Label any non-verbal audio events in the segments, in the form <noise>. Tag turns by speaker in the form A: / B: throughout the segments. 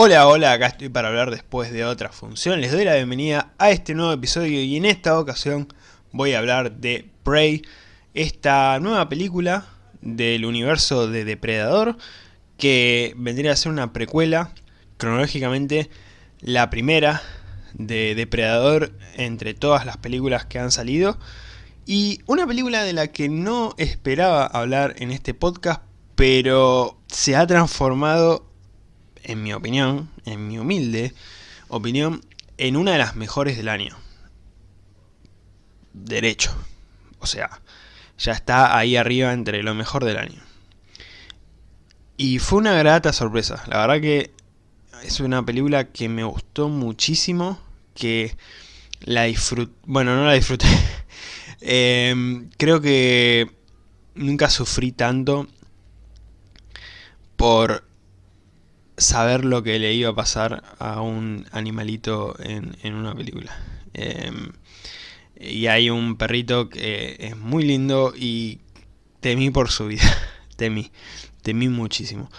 A: Hola, hola, acá estoy para hablar después de otra función. Les doy la bienvenida a este nuevo episodio y en esta ocasión voy a hablar de Prey, esta nueva película del universo de Depredador que vendría a ser una precuela, cronológicamente la primera de Depredador entre todas las películas que han salido y una película de la que no esperaba hablar en este podcast pero se ha transformado en mi opinión, en mi humilde opinión, en una de las mejores del año. Derecho. O sea, ya está ahí arriba entre lo mejor del año. Y fue una grata sorpresa. La verdad que es una película que me gustó muchísimo. Que la disfruté. Bueno, no la disfruté. <laughs> Em, creo que nunca sufrí tanto por saber lo que le iba a pasar a un animalito en, una película. Em, y hay un perrito que es muy lindo y temí por su vida. <laughs> temí, temí muchísimo.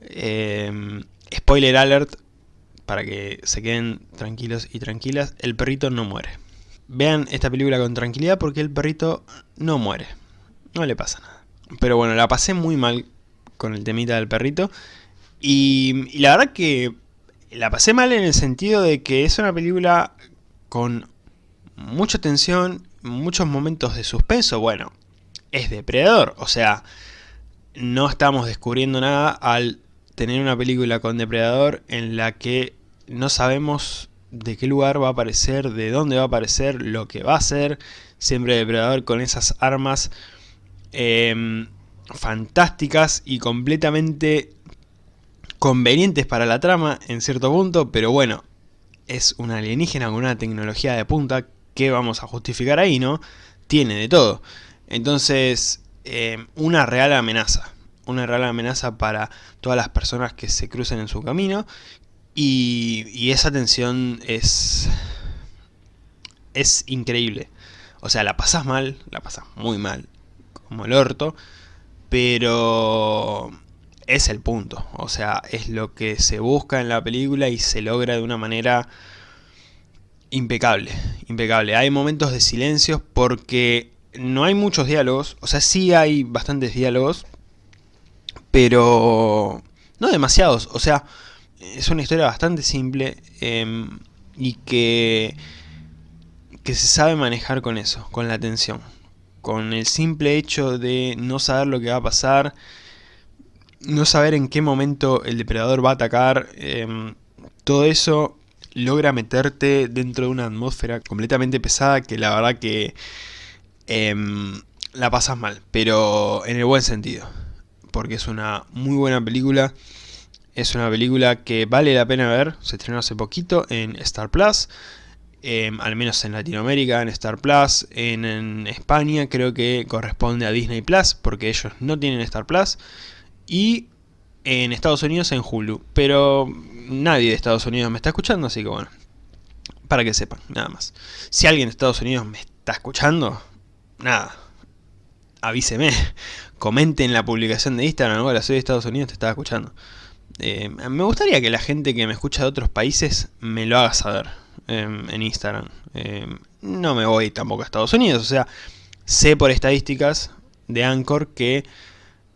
A: Em, spoiler alert, para que se queden tranquilos y tranquilas, el perrito no muere. Vean esta película con tranquilidad porque el perrito no muere. No le pasa nada. Pero bueno, la pasé muy mal con el temita del perrito. Y, la verdad que la pasé mal en el sentido de que es una película con mucha tensión, muchos momentos de suspenso. Bueno, es depredador, o sea, no estamos descubriendo nada al tener una película con depredador en la que no sabemos de qué lugar va a aparecer, de dónde va a aparecer, lo que va a ser. Siempre depredador con esas armas em, fantásticas y completamente convenientes para la trama en cierto punto, pero bueno, es un alienígena con una tecnología de punta que vamos a justificar ahí, ¿no? Tiene de todo. Entonces, eh, una real amenaza. Una real amenaza para todas las personas que se crucen en su camino. Y, y esa tensión es... Es increíble. O sea, la pasas mal, la pasas muy mal, como el orto. Pero es el punto. O sea, es lo que se busca en la película y se logra de una manera impecable. Impecable. Hay momentos de silencios porque no hay muchos diálogos. O sea, sí hay bastantes diálogos. Pero no demasiados. O sea, es una historia bastante simple. Em, y que, que se sabe manejar con eso, con la tensión. Con el simple hecho de no saber lo que va a pasar no saber en qué momento el depredador va a atacar, em, todo eso logra meterte dentro de una atmósfera completamente pesada que la verdad que em, la pasas mal, pero en el buen sentido, porque es una muy buena película, es una película que vale la pena ver, se estrenó hace poquito en Star Plus, em, al menos en Latinoamérica, en Star Plus, en, en España creo que corresponde a Disney Plus, porque ellos no tienen Star Plus, y en Estados Unidos en Hulu. Pero nadie de Estados Unidos me está escuchando, así que bueno, para que sepan, nada más. Si alguien de Estados Unidos me está escuchando, nada, avíseme, <laughs> comente en la publicación de Instagram, hola, soy de Estados Unidos, te estaba escuchando. Eh, me gustaría que la gente que me escucha de otros países me lo haga saber em, en Instagram. Em, no me voy tampoco a Estados Unidos, o sea, sé por estadísticas de Anchor que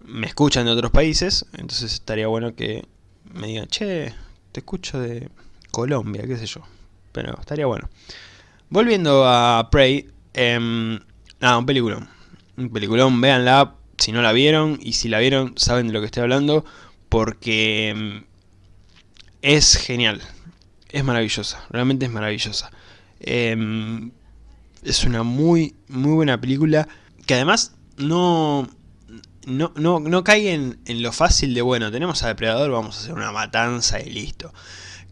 A: me escuchan de otros países, entonces estaría bueno que me digan, che, te escucho de Colombia, qué sé yo. Pero estaría bueno. Volviendo a Prey, eh, nada, un peliculón. Un peliculón, véanla si no la vieron, y si la vieron saben de lo que estoy hablando, porque em, es genial. Es maravillosa, realmente es maravillosa. Em, es una muy, muy buena película que además no, no, no, no caigan en lo fácil de, bueno, tenemos a Depredador, vamos a hacer una matanza y listo.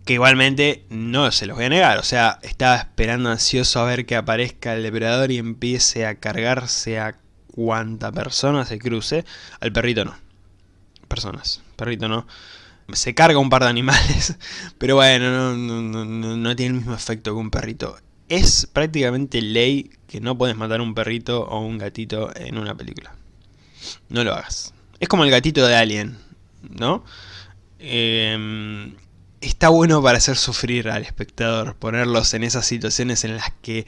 A: Que igualmente no se los voy a negar, o sea, estaba esperando ansioso a ver que aparezca el Depredador y empiece a cargarse a cuanta persona se cruce. Al perrito no. Personas, perrito no. Se carga un par de animales, <laughs> pero bueno, no, no tiene el mismo efecto que un perrito. Es prácticamente ley que no puedes matar un perrito o un gatito en una película. No lo hagas. Es como el gatito de Alien, ¿no? Em, está bueno para hacer sufrir al espectador, ponerlos en esas situaciones en las que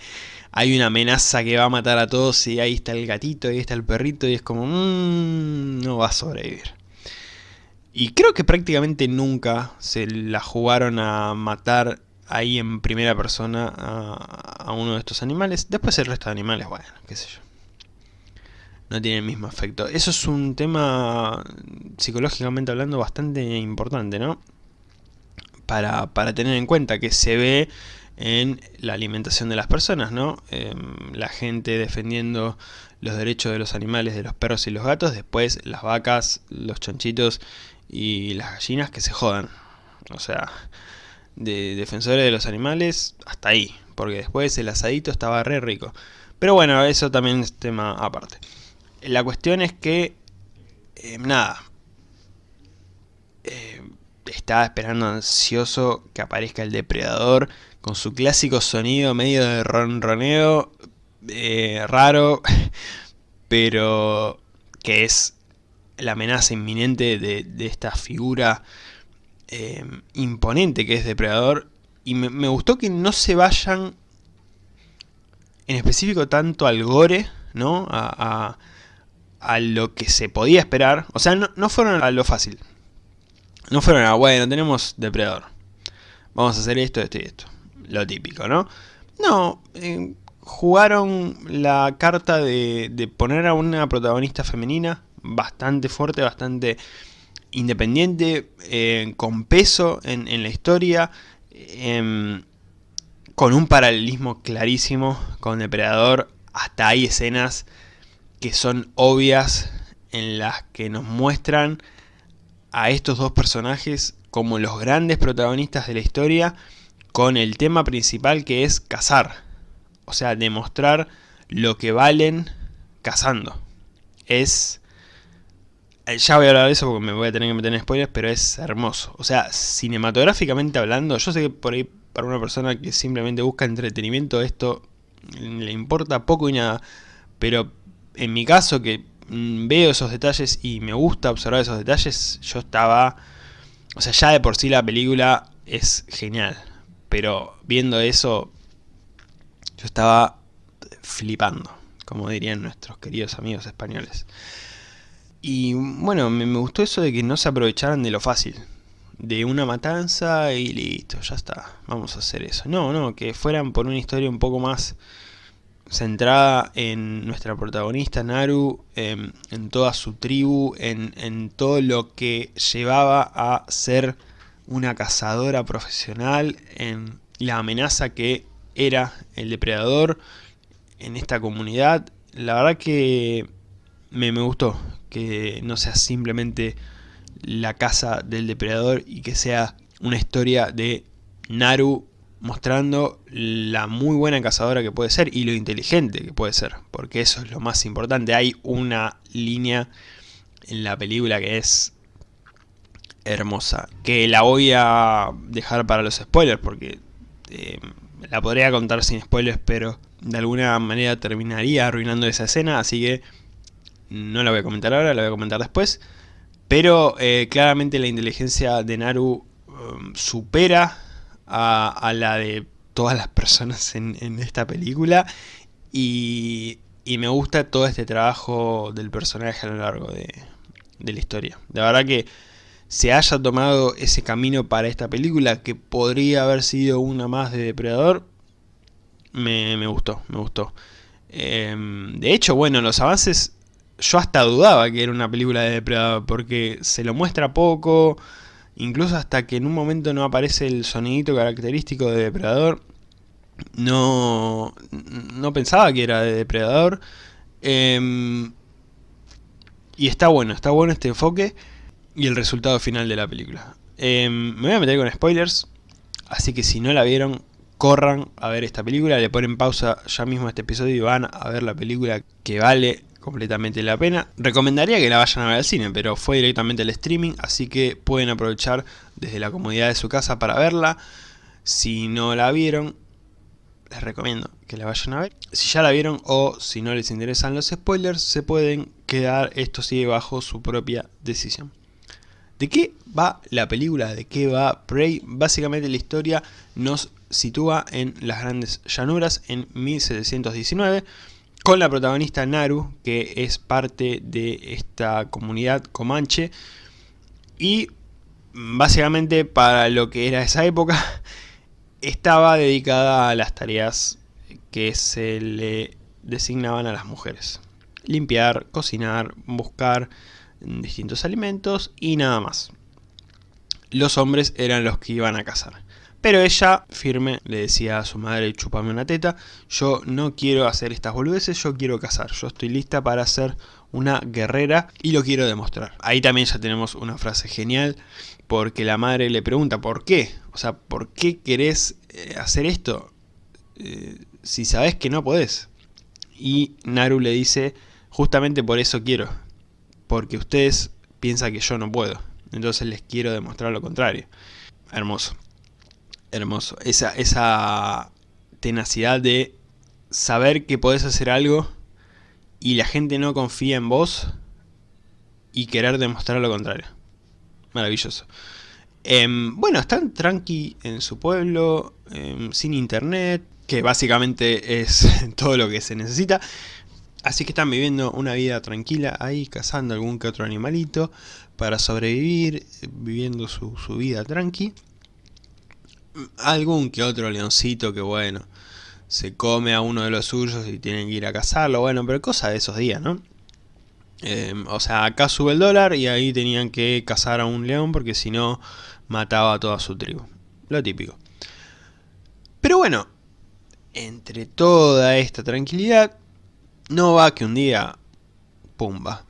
A: hay una amenaza que va a matar a todos y ahí está el gatito, ahí está el perrito y es como, mmm, no va a sobrevivir. Y creo que prácticamente nunca se la jugaron a matar ahí en primera persona a, uno de estos animales. Después el resto de animales, bueno, qué sé yo. No tiene el mismo efecto. Eso es un tema, psicológicamente hablando, bastante importante, ¿no? Para, para tener en cuenta que se ve en la alimentación de las personas, ¿no? Em, la gente defendiendo los derechos de los animales, de los perros y los gatos, después las vacas, los chanchitos y las gallinas que se jodan. O sea, de defensores de los animales hasta ahí, porque después el asadito estaba re rico. Pero bueno, eso también es tema aparte. La cuestión es que, eh, nada, eh, estaba esperando ansioso que aparezca el depredador con su clásico sonido medio de ronroneo, eh, raro, <laughs> pero que es la amenaza inminente de, esta figura imponente que es Depredador. Y me, gustó que no se vayan en específico tanto al gore, ¿no? A, lo que se podía esperar. O sea, no, fueron a lo fácil. No fueron a, bueno, tenemos Depredador. Vamos a hacer esto, esto y esto. Lo típico, ¿no? No, eh, jugaron la carta de, poner a una protagonista femenina bastante fuerte, bastante independiente, eh, con peso en, la historia, em, con un paralelismo clarísimo con Depredador. Hasta hay escenas que son obvias en las que nos muestran a estos dos personajes como los grandes protagonistas de la historia con el tema principal que es cazar. O sea, demostrar lo que valen cazando. Es eh, ya voy a hablar de eso porque me voy a tener que meter en spoilers, pero es hermoso. O sea, cinematográficamente hablando, yo sé que por ahí para una persona que simplemente busca entretenimiento esto le importa poco y nada, pero en mi caso que mm, veo esos detalles y me gusta observar esos detalles, yo estaba... O sea, ya de por sí la película es genial, pero viendo eso yo estaba flipando, como dirían nuestros queridos amigos españoles. Y bueno, me, gustó eso de que no se aprovecharan de lo fácil. De una matanza y listo, ya está, vamos a hacer eso. No, no, que fueran por una historia un poco más centrada en nuestra protagonista Naru, en, toda su tribu, en, en, todo lo que llevaba a ser una cazadora profesional, en la amenaza que era el depredador en esta comunidad. La verdad que me, me gustó, que no sea simplemente la casa del depredador y que sea una historia de Naru mostrando la muy buena cazadora que puede ser y lo inteligente que puede ser, porque eso es lo más importante. Hay una línea en la película que es hermosa, que la voy a dejar para los spoilers porque eh, la podría contar sin spoilers, pero de alguna manera terminaría arruinando esa escena, así que no la voy a comentar ahora, la voy a comentar después. Pero eh, claramente la inteligencia de Naru um, supera a, la de todas las personas en, esta película. Y, me gusta todo este trabajo del personaje a lo largo de, la historia. De verdad que se haya tomado ese camino para esta película, que podría haber sido una más de Depredador, me, gustó, me gustó. Em, de hecho, bueno, los avances yo hasta dudaba que era una película de Depredador, porque se lo muestra poco, incluso hasta que en un momento no aparece el sonidito característico de Depredador, no, no pensaba que era de Depredador. Em, y está bueno, está bueno este enfoque y el resultado final de la película. Em, me voy a meter con spoilers, así que si no la vieron, corran a ver esta película, le ponen pausa ya mismo a este episodio y van a ver la película que vale completamente la pena. Recomendaría que la vayan a ver al cine, pero fue directamente al streaming, así que pueden aprovechar desde la comodidad de su casa para verla. Si no la vieron, les recomiendo que la vayan a ver. Si ya la vieron o si no les interesan los spoilers, se pueden quedar, esto sigue bajo su propia decisión. ¿De qué va la película? ¿De qué va Prey? Básicamente la historia nos sitúa en las grandes llanuras en 1719 con la protagonista Naru, que es parte de esta comunidad comanche y básicamente para lo que era esa época <laughs> estaba dedicada a las tareas que se le designaban a las mujeres. Limpiar, cocinar, buscar distintos alimentos y nada más. Los hombres eran los que iban a cazar. Pero ella, firme, le decía a su madre, chupame una teta, yo no quiero hacer estas boludeces, yo quiero cazar, yo estoy lista para ser una guerrera y lo quiero demostrar. Ahí también ya tenemos una frase genial, porque la madre le pregunta, ¿por qué? O sea, ¿por qué querés eh, hacer esto eh, si sabes que no podés? Y Naru le dice, justamente por eso quiero, porque ustedes piensan que yo no puedo, entonces les quiero demostrar lo contrario. Hermoso hermoso. Esa, esa tenacidad de saber que podés hacer algo y la gente no confía en vos y querer demostrar lo contrario. Maravilloso. Em, bueno, están tranqui en su pueblo, em, sin internet, que básicamente es <laughs> todo lo que se necesita. Así que están viviendo una vida tranquila ahí, cazando algún que otro animalito para sobrevivir, viviendo su, su vida tranqui algún que otro leoncito que bueno, se come a uno de los suyos y tienen que ir a cazarlo, bueno, pero cosa de esos días, ¿no? Em, o sea, acá sube el dólar y ahí tenían que cazar a un león porque si no mataba a toda su tribu. Lo típico. Pero bueno, entre toda esta tranquilidad, no va que un día, pumba,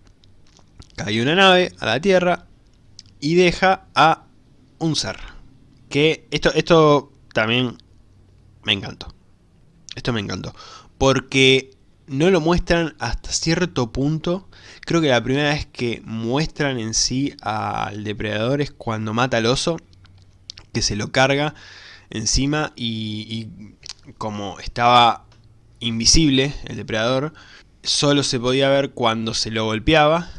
A: cae una nave a la Tierra y deja a un ser que esto, esto también me encantó. Esto me encantó. Porque no lo muestran hasta cierto punto. Creo que la primera vez que muestran en sí al depredador es cuando mata al oso. Que se lo carga encima y, como estaba invisible el depredador, solo se podía ver cuando se lo golpeaba.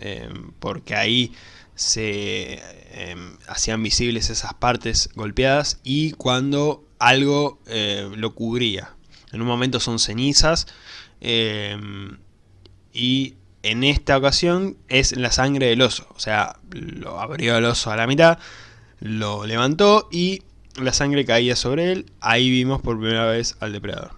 A: Eh, porque ahí se em, hacían visibles esas partes golpeadas y cuando algo eh, lo cubría. En un momento son cenizas em, y en esta ocasión es la sangre del oso. O sea, lo abrió el oso a la mitad, lo levantó y la sangre caía sobre él. Ahí vimos por primera vez al depredador.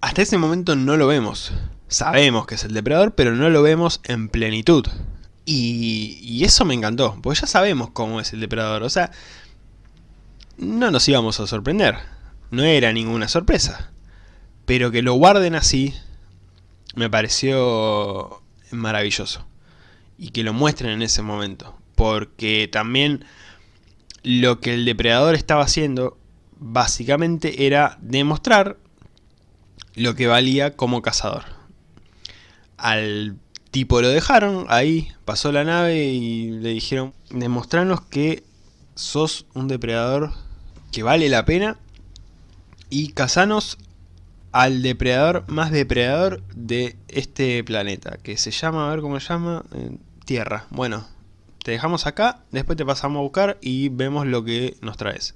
A: Hasta ese momento no lo vemos. Sabemos que es el depredador, pero no lo vemos en plenitud. Y, eso me encantó, porque ya sabemos cómo es el depredador, o sea, no nos íbamos a sorprender, no era ninguna sorpresa. Pero que lo guarden así, me pareció maravilloso. Y que lo muestren en ese momento, porque también lo que el depredador estaba haciendo, básicamente era demostrar lo que valía como cazador. Al tipo lo dejaron ahí, pasó la nave y le dijeron, demostranos que sos un depredador que vale la pena y cazanos al depredador más depredador de este planeta, que se llama, a ver cómo se llama, eh, Tierra. Bueno, te dejamos acá, después te pasamos a buscar y vemos lo que nos traes.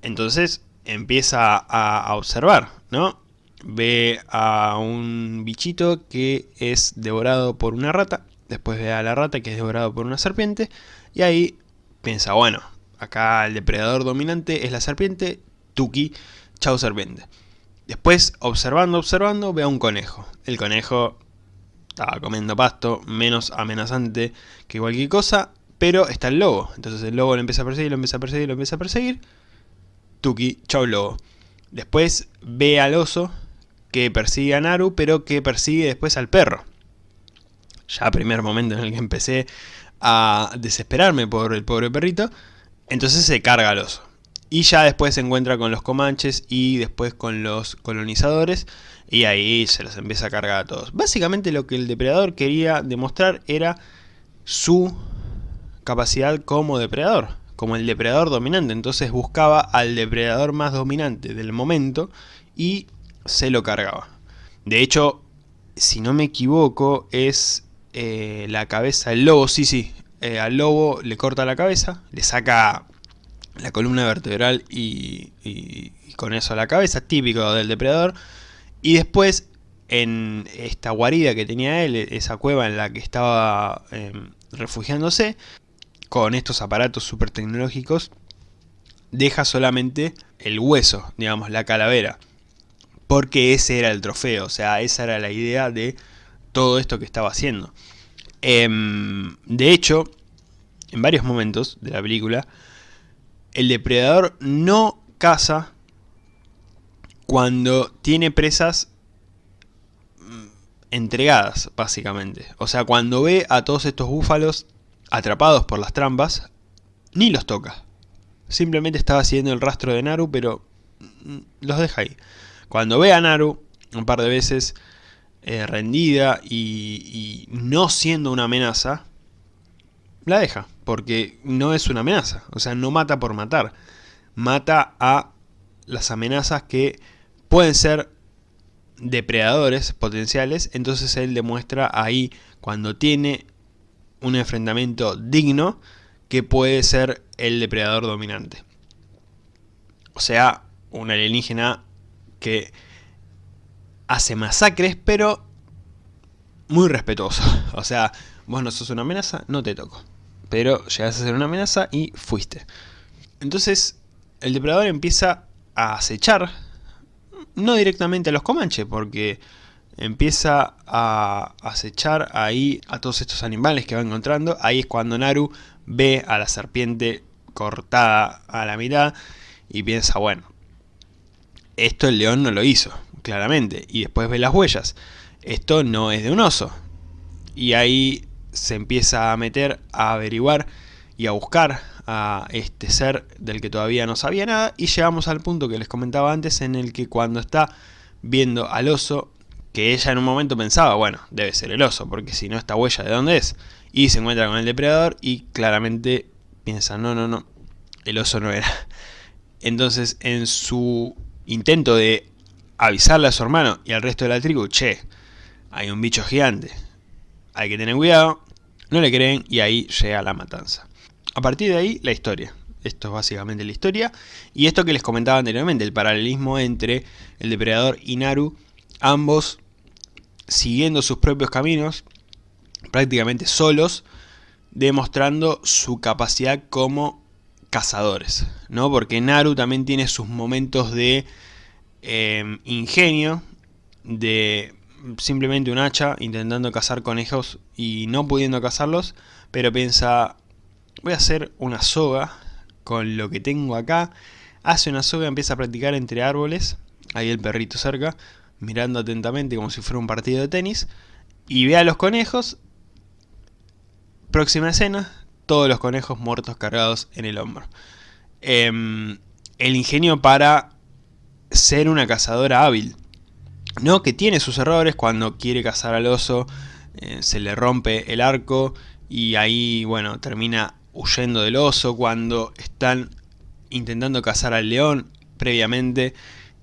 A: Entonces empieza a observar, ¿no? Ve a un bichito que es devorado por una rata, después ve a la rata que es devorado por una serpiente, y ahí piensa, bueno, acá el depredador dominante es la serpiente, Tuki, chau serpiente. Después, observando, observando, ve a un conejo. El conejo estaba comiendo pasto, menos amenazante que cualquier cosa, pero está el lobo. Entonces el lobo lo empieza a perseguir, lo empieza a perseguir, lo empieza a perseguir. Tuki, chau lobo. Después ve al oso, que persigue a Naru, pero que persigue después al perro. Ya primer momento en el que empecé a desesperarme por el pobre perrito, entonces se carga al oso. Y ya después se encuentra con los comanches y después con los colonizadores y ahí se los empieza a cargar a todos. Básicamente lo que el depredador quería demostrar era su capacidad como depredador, como el depredador dominante. Entonces buscaba al depredador más dominante del momento y se lo cargaba. De hecho, si no me equivoco, es eh, la cabeza del lobo, sí, sí, eh, al lobo le corta la cabeza, le saca la columna vertebral y, con eso la cabeza, típico del depredador, y después en esta guarida que tenía él, esa cueva en la que estaba em, refugiándose, con estos aparatos super tecnológicos, deja solamente el hueso, digamos, la calavera. Porque ese era el trofeo, o sea, esa era la idea de todo esto que estaba haciendo. Em, de hecho, en varios momentos de la película, el depredador no caza cuando tiene presas mm, entregadas, básicamente. O sea, cuando ve a todos estos búfalos atrapados por las trampas, ni los toca. Simplemente estaba siguiendo el rastro de Naru, pero mm, los deja ahí. Cuando ve a Naru, un par de veces, eh, rendida y, no siendo una amenaza, la deja, porque no es una amenaza, o sea, no mata por matar, mata a las amenazas que pueden ser depredadores potenciales, entonces él demuestra ahí, cuando tiene un enfrentamiento digno, que puede ser el depredador dominante. O sea, un alienígena que hace masacres, pero muy respetuoso. <laughs> O sea, vos no sos una amenaza, no te toco. Pero llegas a ser una amenaza y fuiste. Entonces, el depredador empieza a acechar, no directamente a los comanches, porque empieza a acechar ahí a todos estos animales que va encontrando. Ahí es cuando Naru ve a la serpiente cortada a la mitad y piensa, bueno, esto el león no lo hizo claramente. Y después ve las huellas. Esto no es de un oso. Y ahí se empieza a meter, a averiguar y a buscar a este ser del que todavía no sabía nada. Y llegamos al punto que les comentaba antes en el que cuando está viendo al oso, que ella en un momento pensaba, bueno, debe ser el oso, porque si no esta huella de dónde es. Y se encuentra con el depredador y claramente piensa, no, no, no, el oso no era. <laughs> Entonces en su intento de avisarle a su hermano y al resto de la tribu, che, hay un bicho gigante, hay que tener cuidado, no le creen y ahí llega la matanza. A partir de ahí, la historia. Esto es básicamente la historia. Y esto que les comentaba anteriormente, el paralelismo entre el depredador y Naru, ambos siguiendo sus propios caminos, prácticamente solos, demostrando su capacidad como cazadores, ¿no? Porque Naru también tiene sus momentos de Em, ingenio de simplemente un hacha intentando cazar conejos y no pudiendo cazarlos, pero piensa, voy a hacer una soga con lo que tengo acá. Hace una soga, empieza a practicar entre árboles, ahí el perrito cerca, mirando atentamente como si fuera un partido de tenis, y ve a los conejos, próxima escena, todos los conejos muertos cargados en el hombro. Em, el ingenio para ser una cazadora hábil. No, que tiene sus errores cuando quiere cazar al oso, eh, se le rompe el arco y ahí, bueno, termina huyendo del oso. Cuando están intentando cazar al león previamente,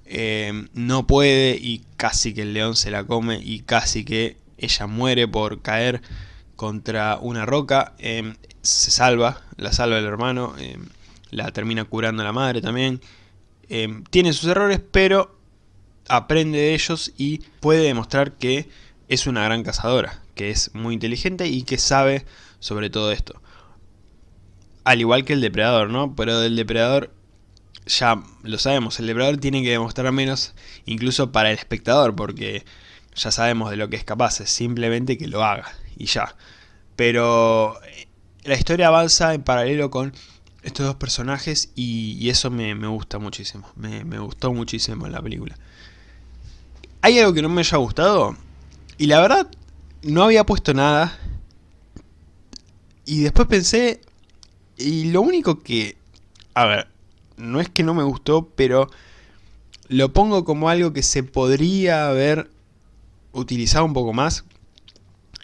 A: eh, no puede y casi que el león se la come y casi que ella muere por caer contra una roca. Eh, se salva, la salva el hermano, la termina curando la madre también. Em, tiene sus errores, pero aprende de ellos y puede demostrar que es una gran cazadora, que es muy inteligente y que sabe sobre todo esto. Al igual que el depredador, ¿no? Pero del depredador ya lo sabemos, el depredador tiene que demostrar menos incluso para el espectador, porque ya sabemos de lo que es capaz, es simplemente que lo haga y ya. Pero eh, la historia avanza en paralelo con estos dos personajes y, eso me, gusta muchísimo. Me, gustó muchísimo la película. ¿Hay algo que no me haya gustado? Y la verdad, no había puesto nada. Y después pensé... Y lo único que... A ver, no es que no me gustó, pero... Lo pongo como algo que se podría haber utilizado un poco más.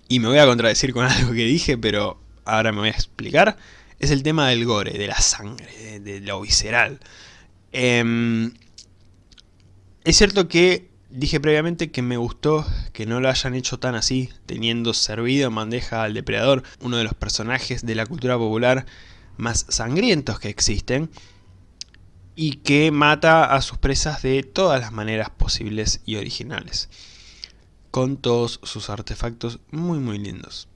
A: Y me voy a contradecir con <laughs> algo que dije, pero ahora me voy a explicar es el tema del gore, de la sangre, de, lo visceral. Em, es cierto que Dije previamente que me gustó que no lo hayan hecho tan así, teniendo servido en bandeja al depredador, uno de los personajes de la cultura popular más sangrientos que existen, y que mata a sus presas de todas las maneras posibles y originales, con todos sus artefactos muy muy lindos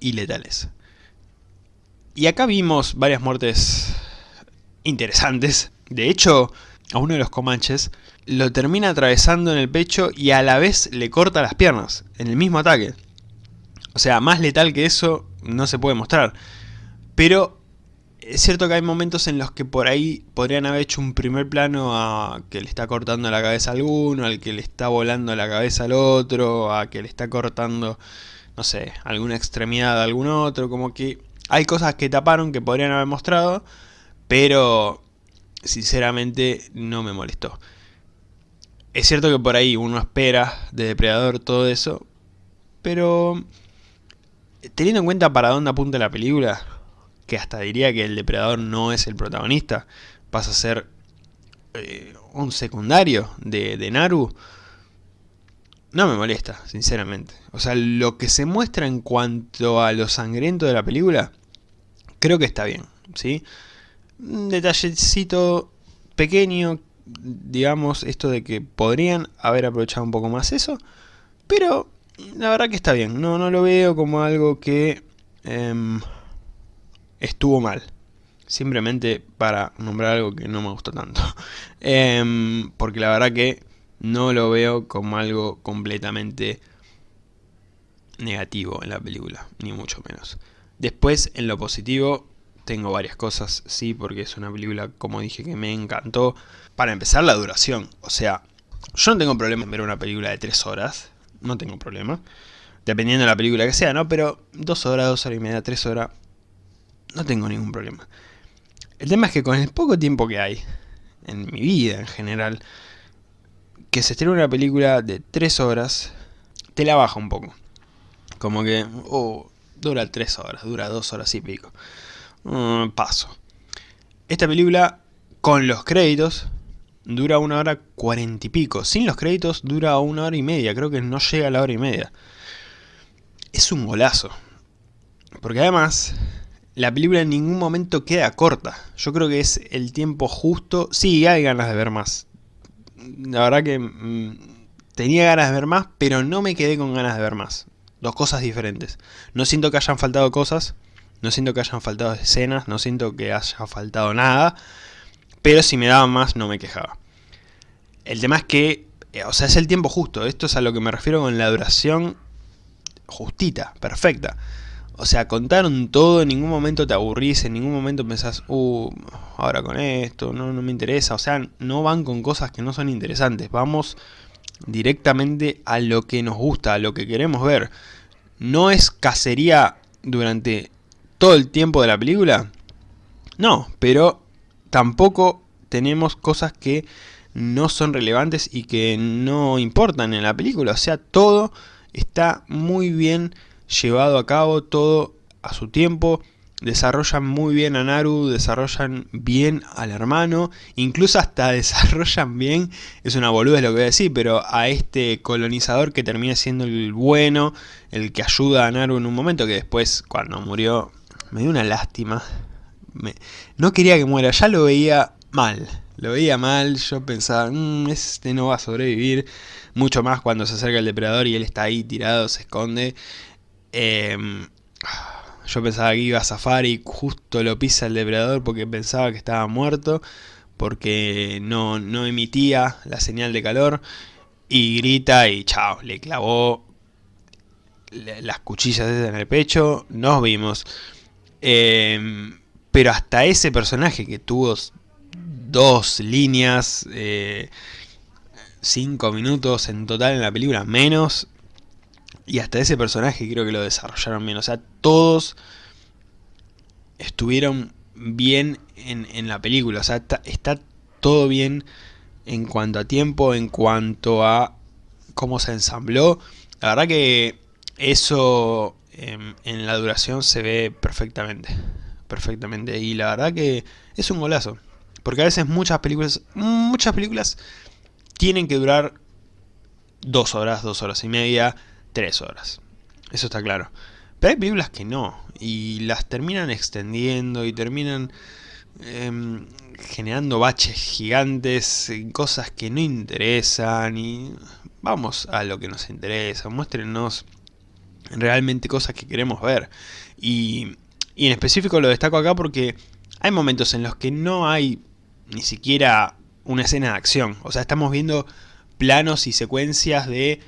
A: y letales. Y acá vimos varias muertes interesantes, de hecho a uno de los comanches lo termina atravesando en el pecho y a la vez le corta las piernas, en el mismo ataque. O sea, más letal que eso no se puede mostrar. Pero es cierto que hay momentos en los que por ahí podrían haber hecho un primer plano a que le está cortando la cabeza a alguno, al que le está volando la cabeza al otro, a que le está cortando, no sé, alguna extremidad a algún otro, como que hay cosas que taparon que podrían haber mostrado, pero sinceramente no me molestó. Es cierto que por ahí uno espera de Depredador todo eso, pero teniendo en cuenta para dónde apunta la película, que hasta diría que el Depredador no es el protagonista, pasa a ser eh, un secundario de, de Naru, no me molesta, sinceramente. O sea, lo que se muestra en cuanto a lo sangriento de la película, creo que está bien, ¿sí? Un detallecito pequeño, digamos, esto de que podrían haber aprovechado un poco más eso, pero la verdad que está bien, no, no lo veo como algo que em, estuvo mal. Simplemente para nombrar algo que no me gustó tanto. <laughs> Em, porque la verdad que no lo veo como algo completamente negativo en la película, ni mucho menos. Después, en lo positivo, tengo varias cosas, sí, porque es una película, como dije, que me encantó. Para empezar, la duración. O sea, yo no tengo problema en ver una película de 3 horas. No tengo problema. Dependiendo de la película que sea, ¿no? Pero 2 horas, 2 horas y media, 3 horas, no tengo ningún problema. El tema es que con el poco tiempo que hay, en mi vida en general, que se estrena una película de 3 horas, te la baja un poco. Como que, oh, dura 3 horas, dura 2 horas y pico. Mm, paso. Esta película, con los créditos, dura una hora cuarenta y pico. Sin los créditos dura una hora y media, creo que no llega a la hora y media. Es un golazo. Porque además, la película en ningún momento queda corta. Yo creo que es el tiempo justo. Sí, hay ganas de ver más. La verdad que mm, tenía ganas de ver más, pero no me quedé con ganas de ver más. Dos cosas diferentes. No siento que hayan faltado cosas, no siento que hayan faltado escenas, no siento que haya faltado nada, pero si me daban más no me quejaba. El tema es que, eh, o sea, es el tiempo justo, esto es a lo que me refiero con la duración justita, perfecta. O sea, contaron todo, en ningún momento te aburrís, en ningún momento pensás, uh, ahora con esto, no, no me interesa. O sea, no van con cosas que no son interesantes, vamos directamente a lo que nos gusta, a lo que queremos ver. No es cacería durante todo el tiempo de la película? No, pero tampoco tenemos cosas que no son relevantes y que no importan en la película. O sea, todo está muy bien llevado a cabo, todo a su tiempo. Desarrollan muy bien a Naru, desarrollan bien al hermano, incluso hasta <laughs> desarrollan bien, es una boluda lo que voy a decir, pero a este colonizador que termina siendo el bueno, el que ayuda a Naru en un momento que después cuando murió me dio una lástima. no quería que muera, ya lo veía mal. Lo veía mal, yo pensaba, mmm, este no va a sobrevivir. Mucho más cuando se acerca el depredador y él está ahí tirado, se esconde. Em, yo pensaba que iba a zafar y justo lo pisa el depredador porque pensaba que estaba muerto. Porque no, no emitía la señal de calor. Y grita y chao, le clavó las cuchillas en el pecho. Nos vimos. Em, pero hasta ese personaje que tuvo dos líneas, eh, cinco minutos en total en la película, menos. Y hasta ese personaje creo que lo desarrollaron bien. O sea, todos estuvieron bien en, la película. O sea, está, todo bien en cuanto a tiempo, en cuanto a cómo se ensambló. La verdad que eso en, la duración se ve perfectamente. Perfectamente. Y la verdad que es un golazo. Porque a veces muchas películas, muchas películas tienen que durar dos horas, dos horas y media, tres horas. Eso está claro. Pero hay películas que no, y las terminan extendiendo y terminan em, generando baches gigantes, cosas que no interesan, y vamos a lo que nos interesa, muéstrenos realmente cosas que queremos ver. Y, y en específico lo destaco acá porque hay momentos en los que no hay ni siquiera una escena de acción. O sea, estamos viendo planos y secuencias de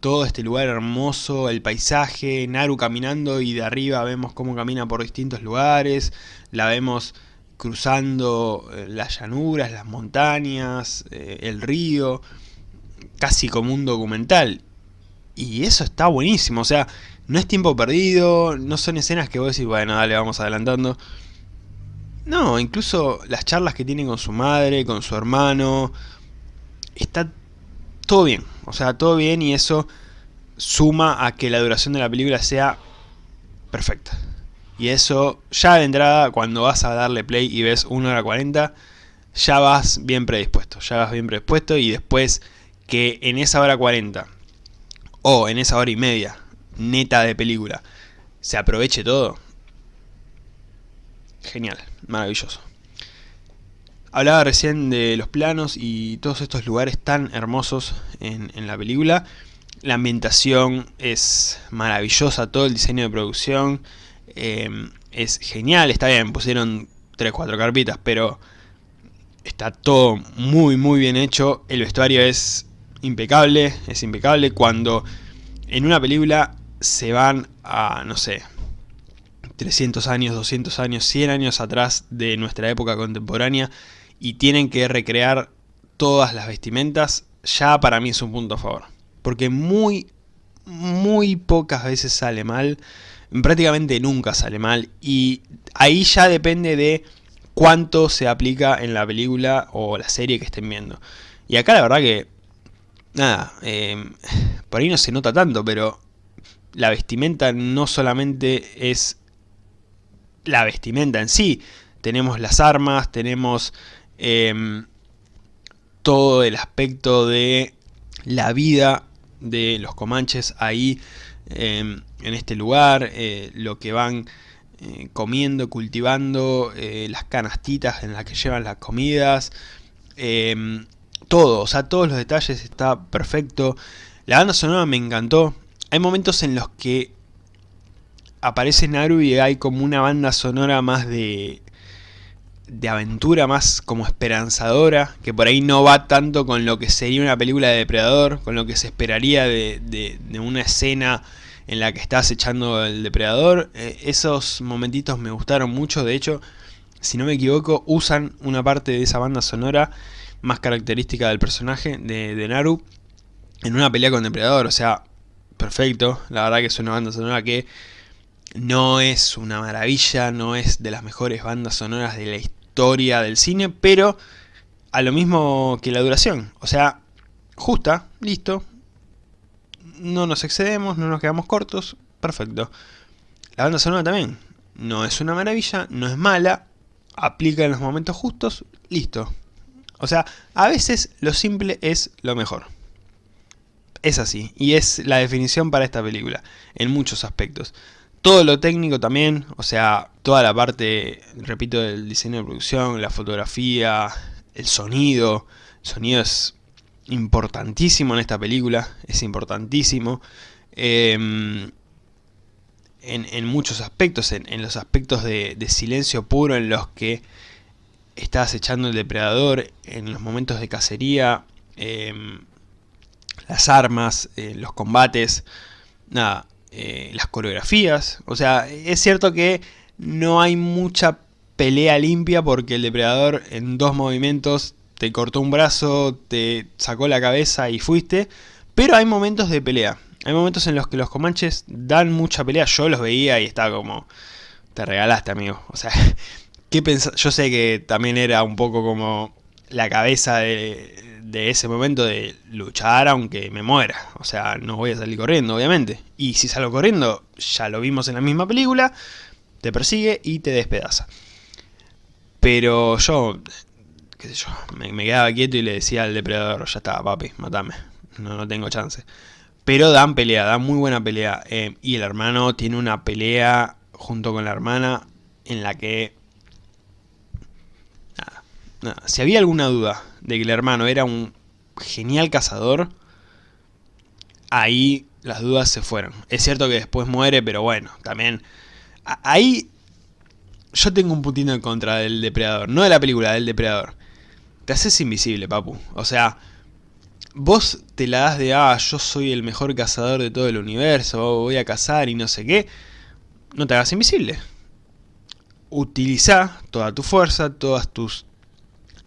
A: todo este lugar hermoso, el paisaje, Naru caminando y de arriba vemos cómo camina por distintos lugares, la vemos cruzando eh, las llanuras, las montañas, eh, el río, casi como un documental. Y eso está buenísimo, o sea, no es tiempo perdido, no son escenas que vos decís, bueno, dale, vamos adelantando. No, incluso las charlas que tiene con su madre, con su hermano, está todo bien. O sea, todo bien y eso suma a que la duración de la película sea perfecta. Y eso ya de entrada, cuando vas a darle play y ves 1 hora 40, ya vas bien predispuesto. Ya vas bien predispuesto y después que en esa hora 40 o en esa hora y media neta de película se aproveche todo. Genial, maravilloso. Hablaba recién de los planos y todos estos lugares tan hermosos en, la película. La ambientación es maravillosa, todo el diseño de producción em, es genial. Está bien, pusieron 3-4 carpitas, pero está todo muy muy bien hecho. El vestuario es impecable, es impecable. Cuando en una película se van a, no sé, 300 años, 200 años, 100 años atrás de nuestra época contemporánea y tienen que recrear todas las vestimentas, ya para mí es un punto a favor. Porque muy, muy pocas veces sale mal, prácticamente nunca sale mal, y ahí ya depende de cuánto se aplica en la película o la serie que estén viendo. Y acá la verdad que, nada, eh, por ahí no se nota tanto, pero la vestimenta no solamente es la vestimenta en sí, tenemos las armas, tenemos Em, todo el aspecto de la vida de los comanches ahí em, en este lugar, eh, lo que van eh, comiendo, cultivando, eh, las canastitas en las que llevan las comidas, em, todo, o sea, todos los detalles está perfecto. La banda sonora me encantó. Hay momentos en los que aparece Naru y hay como una banda sonora más de de aventura más como esperanzadora, que por ahí no va tanto con lo que sería una película de depredador, con lo que se esperaría de, una escena en la que estás echando el depredador. Eh, esos momentitos me gustaron mucho, de hecho, si no me equivoco, usan una parte de esa banda sonora más característica del personaje de, de Naru en una pelea con depredador, o sea, perfecto, la verdad que es una banda sonora que no es una maravilla, no es de las mejores bandas sonoras de la historia historia del cine, pero a lo mismo que la duración. O sea, justa, listo. No nos excedemos, no nos quedamos cortos, perfecto. La banda sonora también. No es una maravilla, no es mala, aplica en los momentos justos, listo. O sea, a veces lo simple es lo mejor. Es así, y es la definición para esta película, en muchos aspectos. Todo lo técnico también, o sea, toda la parte, repito, del diseño de producción, la fotografía, el sonido. El sonido es importantísimo en esta película, es importantísimo. Em, en, muchos aspectos, en, los aspectos de, silencio puro en los que está acechando el depredador, en los momentos de cacería, em, las armas, eh, los combates, nada, eh, las coreografías. O sea, es cierto que no hay mucha pelea limpia porque el depredador en dos movimientos te cortó un brazo, te sacó la cabeza y fuiste. Pero hay momentos de pelea. Hay momentos en los que los comanches dan mucha pelea. Yo los veía y estaba como... Te regalaste, amigo. O sea, <laughs> ¿qué Yo sé que también era un poco como la cabeza de, de ese momento de luchar aunque me muera. O sea, no voy a salir corriendo, obviamente. Y si salgo corriendo, ya lo vimos en la misma película, te persigue y te despedaza. Pero yo qué sé yo, me, quedaba quieto y le decía al depredador, ya está, papi, matame, no, no tengo chance. Pero dan pelea, dan muy buena pelea. Eh, y el hermano tiene una pelea junto con la hermana en la que... Nada, nada. Si había alguna duda de que el hermano era un genial cazador, ahí las dudas se fueron. Es cierto que después muere, pero bueno, también... Ahí yo tengo un putino en contra del depredador. No de la película, del depredador. Te haces invisible, papu. O sea, vos te la das de, ah, yo soy el mejor cazador de todo el universo, voy a cazar y no sé qué. No te hagas invisible. Utiliza toda tu fuerza, todas tus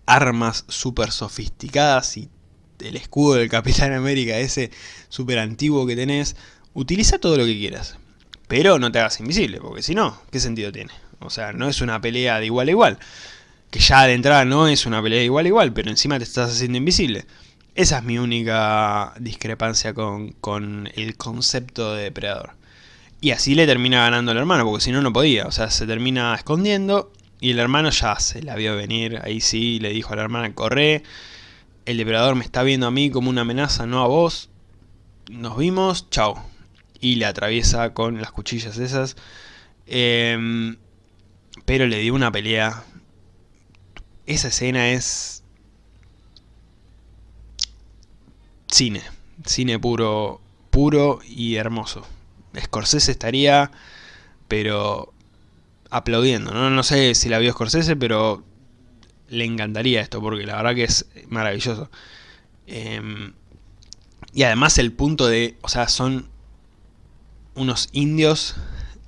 A: armas súper sofisticadas y el escudo del Capitán América, ese súper antiguo que tenés. Utiliza todo lo que quieras. Pero no te hagas invisible, porque si no, ¿qué sentido tiene? O sea, no es una pelea de igual a igual. Que ya de entrada no es una pelea de igual a igual, pero encima te estás haciendo invisible. Esa es mi única discrepancia con, el concepto de depredador. Y así le termina ganando al hermano, porque si no, no podía. O sea, se termina escondiendo y el hermano ya se la vio venir. Ahí sí, le dijo a la hermana, corre. El depredador me está viendo a mí como una amenaza, no a vos. Nos vimos, chao. Y le atraviesa con las cuchillas esas. Eh, pero le dio una pelea. Esa escena es... Cine. Cine puro, puro y hermoso. Scorsese estaría, pero aplaudiendo. ¿no? no sé si la vio Scorsese, pero le encantaría esto, porque la verdad que es maravilloso. Em, y además el punto de, o sea, son unos indios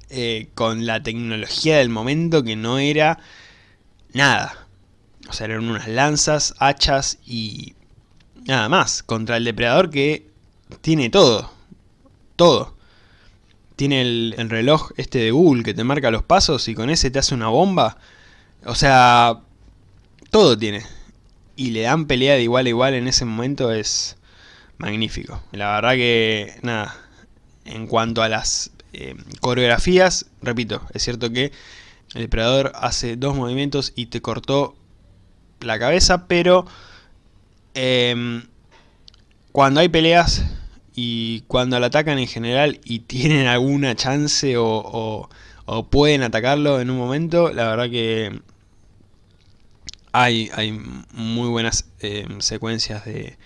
A: eh, con la tecnología del momento que no era nada. O sea, eran unas lanzas, hachas y nada más. Contra el depredador que tiene todo. Todo. Tiene el, el, reloj este de Google que te marca los pasos y con ese te hace una bomba. O sea, todo tiene. Y le dan pelea de igual a igual en ese momento es magnífico. La verdad que, nada, en cuanto a las eh, coreografías, repito, es cierto que el depredador hace dos movimientos y te cortó la cabeza, pero em, cuando hay peleas y cuando lo atacan en general y tienen alguna chance o, pueden atacarlo en un momento, la verdad que hay, hay muy buenas em, secuencias de,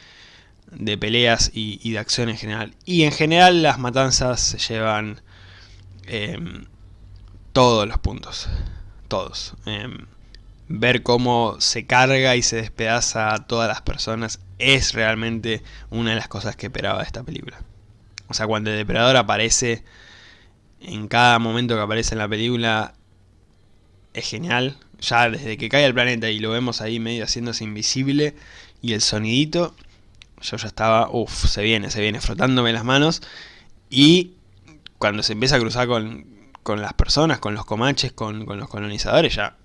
A: de peleas y, y, de acción en general. Y en general las matanzas se llevan Em, todos los puntos, todos. Em, ver cómo se carga y se despedaza a todas las personas es realmente una de las cosas que esperaba de esta película. O sea, cuando el depredador aparece, en cada momento que aparece en la película, es genial. Ya desde que cae el planeta y lo vemos ahí medio haciéndose invisible, y el sonidito, yo ya estaba, uff, se viene, se viene, frotándome las manos. Y cuando se empieza a cruzar con, las personas, con los comanches, con, los colonizadores, ya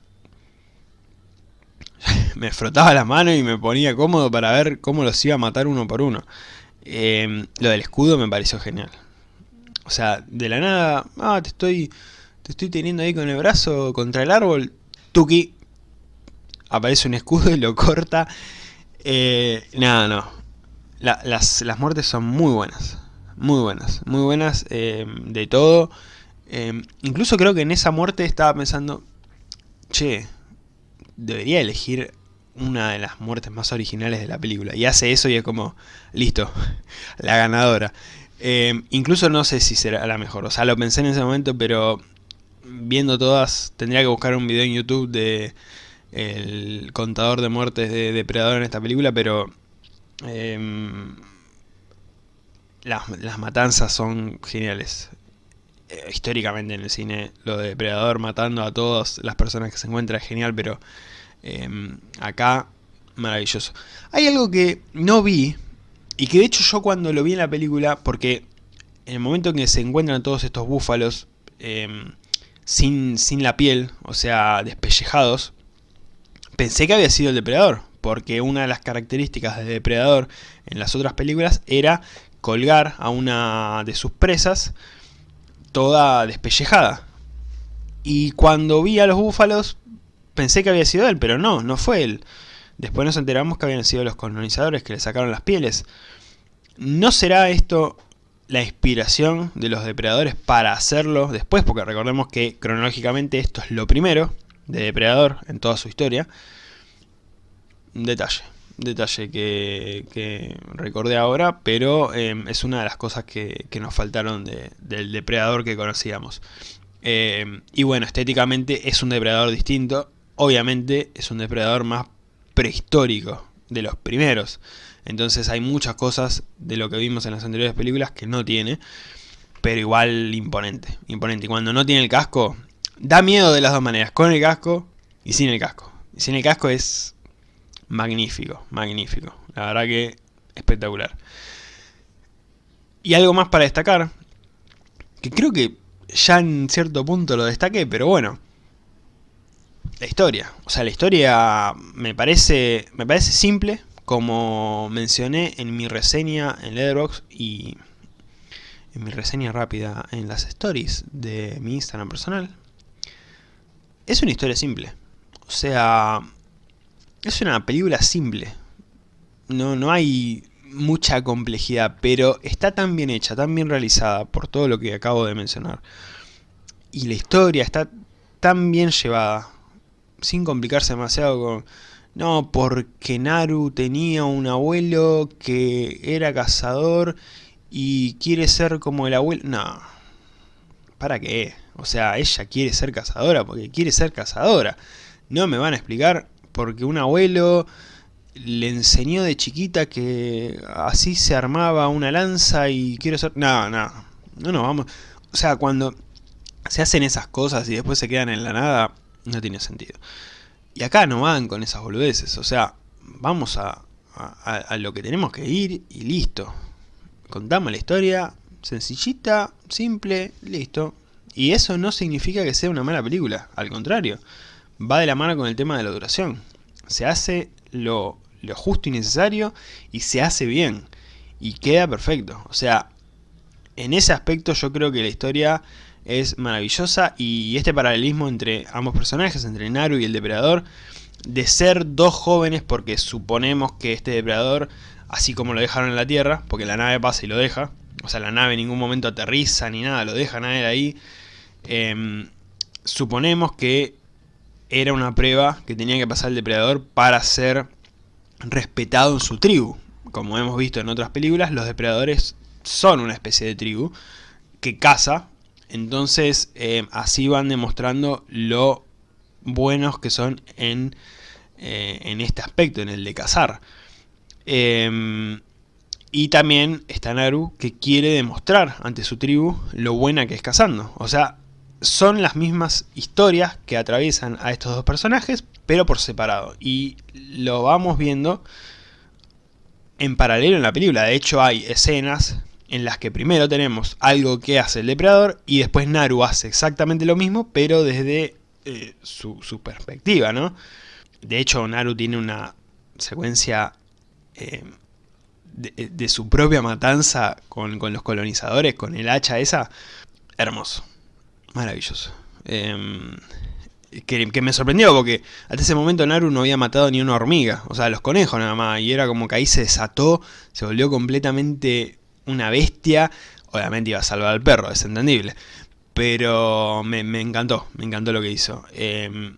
A: <laughs> me frotaba la mano y me ponía cómodo para ver cómo los iba a matar uno por uno. Em, lo del escudo me pareció genial. O sea, de la nada, ah, te estoy, te estoy teniendo ahí con el brazo contra el árbol, tuki, aparece un escudo y lo corta. Eh, nada, no. las, las muertes son muy buenas muy buenas, muy buenas eh, de todo. Eh, incluso creo que en esa muerte estaba pensando, che, debería elegir una de las muertes más originales de la película. Y hace eso y es como, listo, <laughs> la ganadora. Eh, incluso no sé si será la mejor, o sea, lo pensé en ese momento, pero viendo todas, tendría que buscar un video en YouTube de el contador de muertes de Depredador en esta película, pero las, matanzas son geniales. Eh, históricamente en el cine, lo de Depredador matando a todas las personas que se encuentran es genial, pero em, acá, maravilloso. Hay algo que no vi, y que de hecho yo cuando lo vi en la película, porque en el momento en que se encuentran todos estos búfalos em, sin, sin la piel, o sea, despellejados, pensé que había sido el depredador, porque una de las características de Depredador en las otras películas era colgar a una de sus presas toda despellejada. Y cuando vi a los búfalos pensé que había sido él, pero no, no fue él. Después nos enteramos que habían sido los colonizadores que le sacaron las pieles. ¿No será esto la inspiración de los depredadores para hacerlo después? Porque recordemos que cronológicamente esto es lo primero de Depredador en toda su historia. Un detalle, detalle que, recordé ahora, pero em, es una de las cosas que, nos faltaron del Depredador que conocíamos. Em, y bueno, estéticamente es un depredador distinto. Obviamente es un depredador más prehistórico de los primeros. Entonces hay muchas cosas de lo que vimos en las anteriores películas que no tiene. Pero igual imponente, imponente. Y cuando no tiene el casco, da miedo de las dos maneras. Con el casco y sin el casco. Y sin el casco es magnífico, magnífico. La verdad que espectacular. Y algo más para destacar, que creo que ya en cierto punto lo destaqué, pero bueno. La historia. O sea, la historia me parece, me parece simple, como mencioné en mi reseña en Letterboxd y en mi reseña rápida en las stories de mi Instagram personal. Es una historia simple. O sea, es una película simple. No, no hay mucha complejidad, pero está tan bien hecha, tan bien realizada por todo lo que acabo de mencionar. Y la historia está tan bien llevada, sin complicarse demasiado con... No, porque Naru tenía un abuelo que era cazador y quiere ser como el abuelo... No, ¿para qué? O sea, ella quiere ser cazadora porque quiere ser cazadora. No me van a explicar porque un abuelo le enseñó de chiquita que así se armaba una lanza y quiero ser... No, no, no no, vamos... O sea, cuando se hacen esas cosas y después se quedan en la nada, no tiene sentido. Y acá no van con esas boludeces, o sea, vamos a, a, lo que tenemos que ir y listo. Contamos la historia, sencillita, simple, listo. Y eso no significa que sea una mala película, al contrario, va de la mano con el tema de la duración. Se hace lo lo justo y necesario y se hace bien y queda perfecto. O sea, en ese aspecto yo creo que la historia es maravillosa y este paralelismo entre ambos personajes, entre Naru y el depredador, de ser dos jóvenes porque suponemos que este depredador, así como lo dejaron en la Tierra, porque la nave pasa y lo deja, o sea la nave en ningún momento aterriza ni nada, lo dejan a él ahí, em, suponemos que era una prueba que tenía que pasar el depredador para ser respetado en su tribu. Como hemos visto en otras películas, los depredadores son una especie de tribu que caza. Entonces eh, así van demostrando lo buenos que son en, eh, en este aspecto, en el de cazar. Em, y también está Naru que quiere demostrar ante su tribu lo buena que es cazando. O sea, son las mismas historias que atraviesan a estos dos personajes, pero por separado. Y lo vamos viendo en paralelo en la película. De hecho hay escenas en las que primero tenemos algo que hace el depredador y después Naru hace exactamente lo mismo, pero desde eh, su, perspectiva, ¿no? De hecho Naru tiene una secuencia eh, de, su propia matanza con, con los colonizadores, con el hacha esa, hermoso. Maravilloso. Em, que, me sorprendió porque hasta ese momento Naru no había matado ni una hormiga. O sea, los conejos nada más. Y era como que ahí se desató, se volvió completamente una bestia. Obviamente iba a salvar al perro, es entendible. Pero me, encantó, me encantó lo que hizo. Em,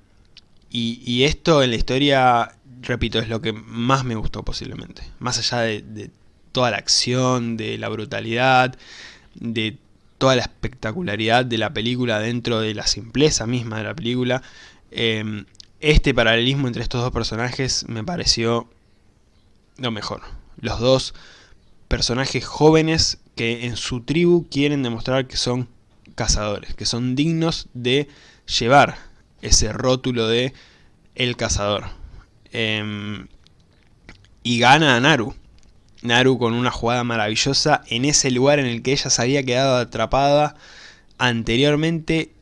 A: y, esto en la historia, repito, es lo que más me gustó posiblemente. Más allá de, de toda la acción, de la brutalidad, de toda la espectacularidad de la película dentro de la simpleza misma de la película. Em, este paralelismo entre estos dos personajes me pareció lo mejor. Los dos personajes jóvenes que en su tribu quieren demostrar que son cazadores, que son dignos de llevar ese rótulo de el cazador. Em, y gana a Naru, Naru con una jugada maravillosa en ese lugar en el que ella se había quedado atrapada anteriormente,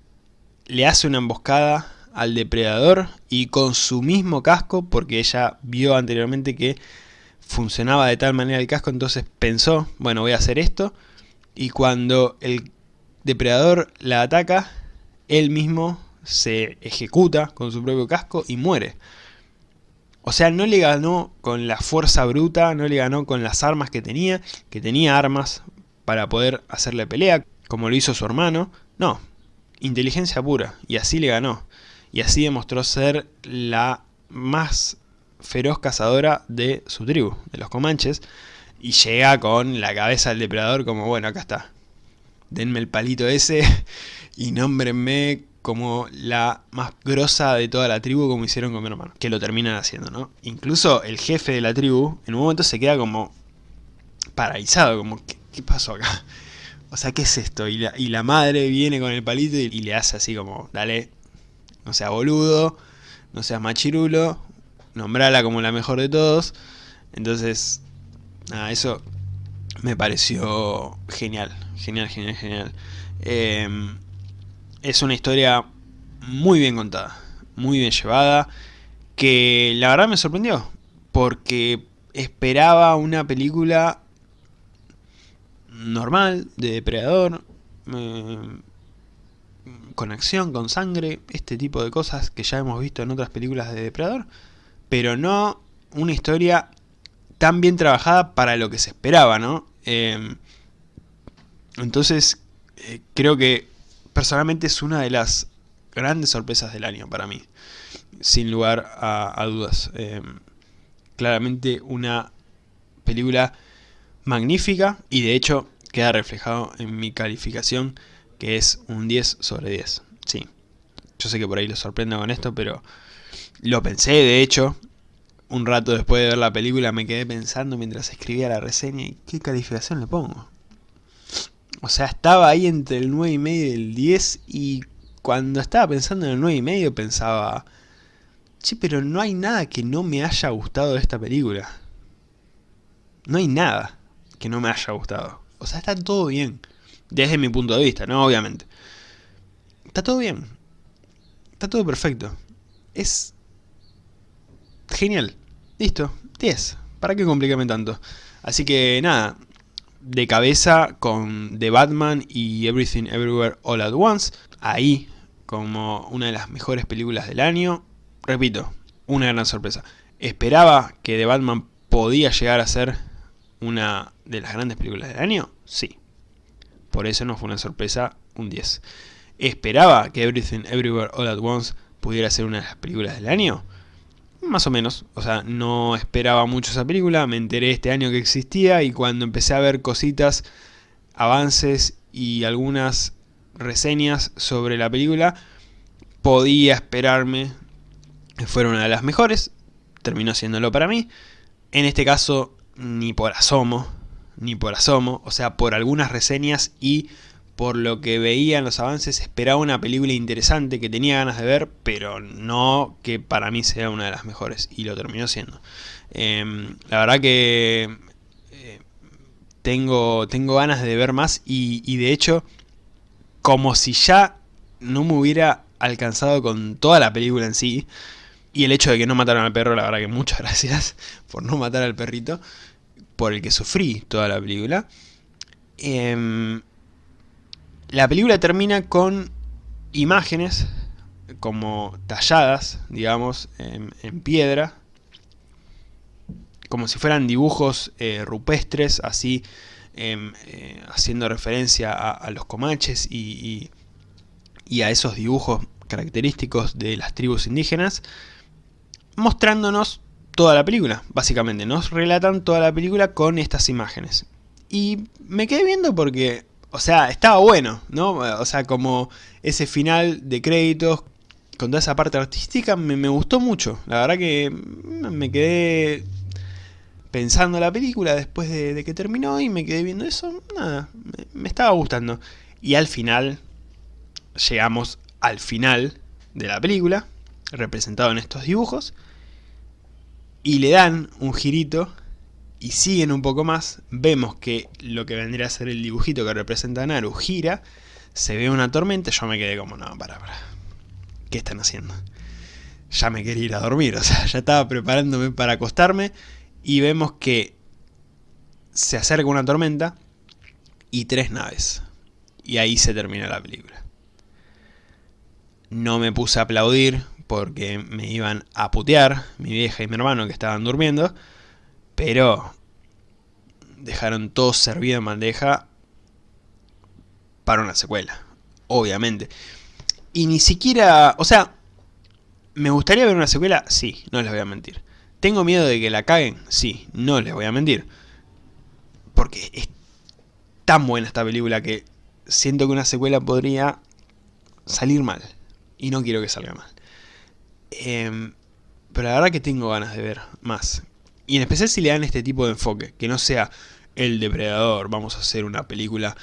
A: le hace una emboscada al depredador y con su mismo casco, porque ella vio anteriormente que funcionaba de tal manera el casco, entonces pensó, bueno voy a hacer esto, y cuando el depredador la ataca, él mismo se ejecuta con su propio casco y muere. O sea, no le ganó con la fuerza bruta, no le ganó con las armas que tenía, que tenía armas para poder hacerle pelea, como lo hizo su hermano. No, inteligencia pura, y así le ganó. Y así demostró ser la más feroz cazadora de su tribu, de los comanches, y llega con la cabeza del depredador como, bueno, acá está. Denme el palito ese <laughs> y nómbrenme como la más grosa de toda la tribu como hicieron con mi hermano. Que lo terminan haciendo, ¿no? Incluso el jefe de la tribu en un momento se queda como paralizado, como, ¿qué, pasó acá? <laughs> O sea, ¿qué es esto? Y la, y madre viene con el palito y, le hace así como, dale, no seas boludo, no seas machirulo, nombrala como la mejor de todos. Entonces, nada, eso me pareció genial, genial, genial, genial. Eh, es una historia muy bien contada, muy bien llevada, que la verdad me sorprendió, porque esperaba una película normal, de depredador, eh, con acción, con sangre, este tipo de cosas que ya hemos visto en otras películas de depredador, pero no una historia tan bien trabajada para lo que se esperaba, ¿no? Eh, entonces, eh, creo que personalmente es una de las grandes sorpresas del año para mí, sin lugar a, dudas. Em, claramente una película magnífica y de hecho queda reflejado en mi calificación que es un 10 sobre 10. Sí, yo sé que por ahí lo sorprendo con esto, pero lo pensé de hecho. Un rato después de ver la película me quedé pensando mientras escribía la reseña y qué calificación le pongo. O sea, estaba ahí entre el 9 y medio y el 10 y cuando estaba pensando en el 9 y medio pensaba, che, pero no hay nada que no me haya gustado de esta película. No hay nada que no me haya gustado. O sea, está todo bien. Desde mi punto de vista, ¿no? Obviamente. Está todo bien. Está todo perfecto. Es genial. Listo. 10. ¿Para qué complicarme tanto? Así que nada, de cabeza con The Batman y Everything Everywhere All At Once. Ahí, como una de las mejores películas del año. Repito, una gran sorpresa. Esperaba que The Batman podía llegar a ser una de las grandes películas del año. Sí. Por eso no fue una sorpresa un 10. Esperaba que Everything Everywhere All At Once pudiera ser una de las películas del año. Más o menos, o sea, no esperaba mucho esa película, me enteré este año que existía y cuando empecé a ver cositas, avances y algunas reseñas sobre la película, podía esperarme. Que fuera una de las mejores, terminó siéndolo para mí. En este caso, ni por asomo, ni por asomo, o sea, por algunas reseñas y por lo que veía en los avances, esperaba una película interesante que tenía ganas de ver, pero no que para mí sea una de las mejores, y lo terminó siendo. Em, la verdad que eh, tengo, tengo ganas de ver más, y, de hecho, como si ya no me hubiera alcanzado con toda la película en sí, y el hecho de que no mataron al perro, la verdad que muchas <laughs> gracias por no matar al perrito, por el que sufrí toda la película. Eh, la película termina con imágenes como talladas, digamos, en, piedra, como si fueran dibujos eh, rupestres, así em, eh, haciendo referencia a, los comanches y, y, a esos dibujos característicos de las tribus indígenas, mostrándonos toda la película, básicamente, nos relatan toda la película con estas imágenes. Y me quedé viendo porque o sea, estaba bueno, ¿no? O sea, como ese final de créditos con toda esa parte artística me, gustó mucho. La verdad que me quedé pensando la película después de, que terminó y me quedé viendo eso. Nada, me, estaba gustando. Y al final, llegamos al final de la película, representado en estos dibujos, y le dan un girito y siguen un poco más, vemos que lo que vendría a ser el dibujito que representa a Naru gira, se ve una tormenta, yo me quedé como, no, para, para, ¿qué están haciendo? Ya me quería ir a dormir, o sea, <laughs> ya estaba preparándome para acostarme y vemos que se acerca una tormenta y tres naves. Y ahí se termina la película. No me puse a aplaudir porque me iban a putear, mi vieja y mi hermano que estaban durmiendo, pero dejaron todo servido en bandeja para una secuela, obviamente. Y ni siquiera, o sea, ¿me gustaría ver una secuela? Sí, no les voy a mentir. ¿Tengo miedo de que la caguen? Sí, no les voy a mentir. Porque es tan buena esta película que siento que una secuela podría salir mal. Y no quiero que salga mal. Em, pero la verdad que tengo ganas de ver más. Y en especial si le dan este tipo de enfoque. Que no sea el depredador, vamos a hacer una película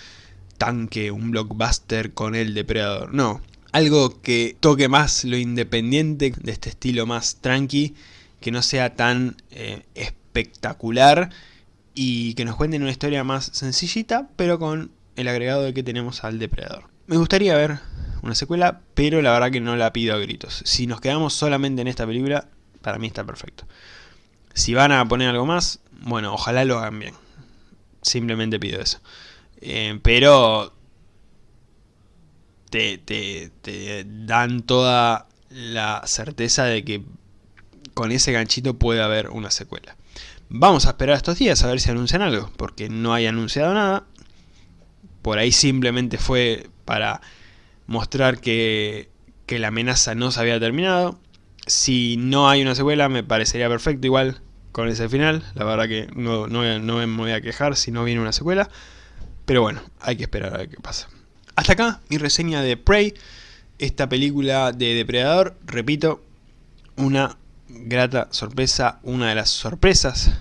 A: tanque, un blockbuster con el depredador. No, algo que toque más lo independiente, de este estilo más tranqui, que no sea tan eh, espectacular y que nos cuenten una historia más sencillita, pero con el agregado de que tenemos al depredador. Me gustaría ver una secuela, pero la verdad que no la pido a gritos. Si nos quedamos solamente en esta película, para mí está perfecto. Si van a poner algo más, bueno, ojalá lo hagan bien. Simplemente pido eso. Eh, pero te, te, dan toda la certeza de que con ese ganchito puede haber una secuela. Vamos a esperar estos días a ver si anuncian algo, porque no hay anunciado nada. Por ahí simplemente fue para mostrar que, que la amenaza no se había terminado. Si no hay una secuela me parecería perfecto igual con ese final. La verdad que no, no, me voy a quejar si no viene una secuela. Pero bueno, hay que esperar a ver qué pasa. Hasta acá mi reseña de Prey. Esta película de Depredador, repito, una grata sorpresa, una de las sorpresas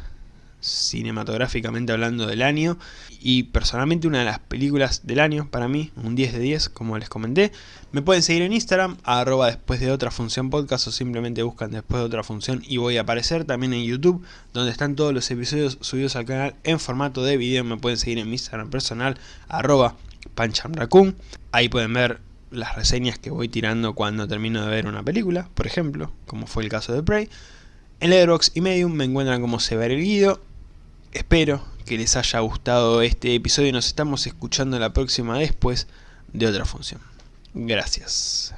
A: cinematográficamente hablando del año y personalmente una de las películas del año para mí, un 10 de 10 como les comenté. Me pueden seguir en Instagram, arroba después de otra función podcast o simplemente buscan después de otra función y voy a aparecer también en YouTube donde están todos los episodios subidos al canal en formato de video. Me pueden seguir en mi Instagram personal, arroba panchamracun. Ahí pueden ver las reseñas que voy tirando cuando termino de ver una película, por ejemplo, como fue el caso de Prey. En Letterboxd y Medium me encuentran como Sever el Guido Espero que les haya gustado este episodio y nos estamos escuchando la próxima después de otra función. Gracias.